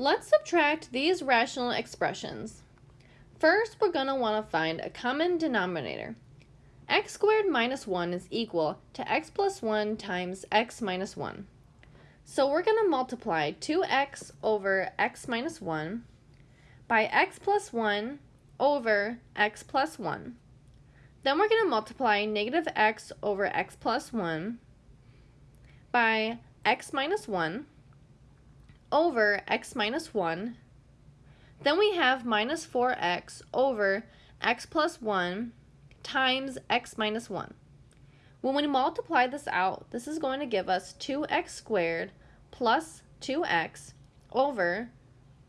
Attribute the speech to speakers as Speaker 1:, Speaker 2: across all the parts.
Speaker 1: Let's subtract these rational expressions. First, we're going to want to find a common denominator. x squared minus 1 is equal to x plus 1 times x minus 1. So we're going to multiply 2x over x minus 1 by x plus 1 over x plus 1. Then we're going to multiply negative x over x plus 1 by x minus 1 over x minus 1 then we have minus 4x over x plus 1 times x minus 1. When we multiply this out, this is going to give us 2x squared plus 2x over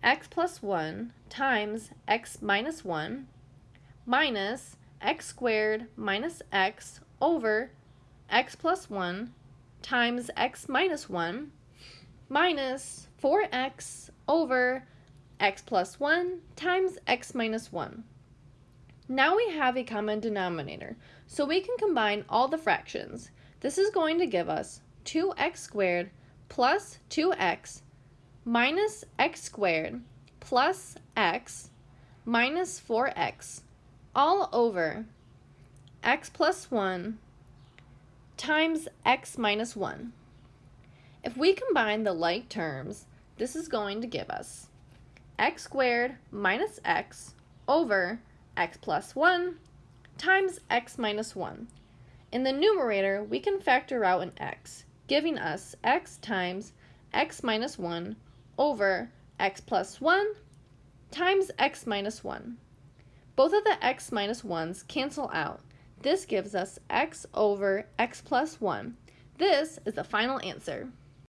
Speaker 1: x plus 1 times x minus 1 minus x squared minus x over x plus 1 times x minus 1 minus 4x over x plus 1 times x minus 1. Now we have a common denominator, so we can combine all the fractions. This is going to give us 2x squared plus 2x minus x squared plus x minus 4x all over x plus 1 times x minus 1. If we combine the like terms, this is going to give us x squared minus x over x plus 1 times x minus 1. In the numerator, we can factor out an x, giving us x times x minus 1 over x plus 1 times x minus 1. Both of the x minus 1's cancel out. This gives us x over x plus 1. This is the final answer.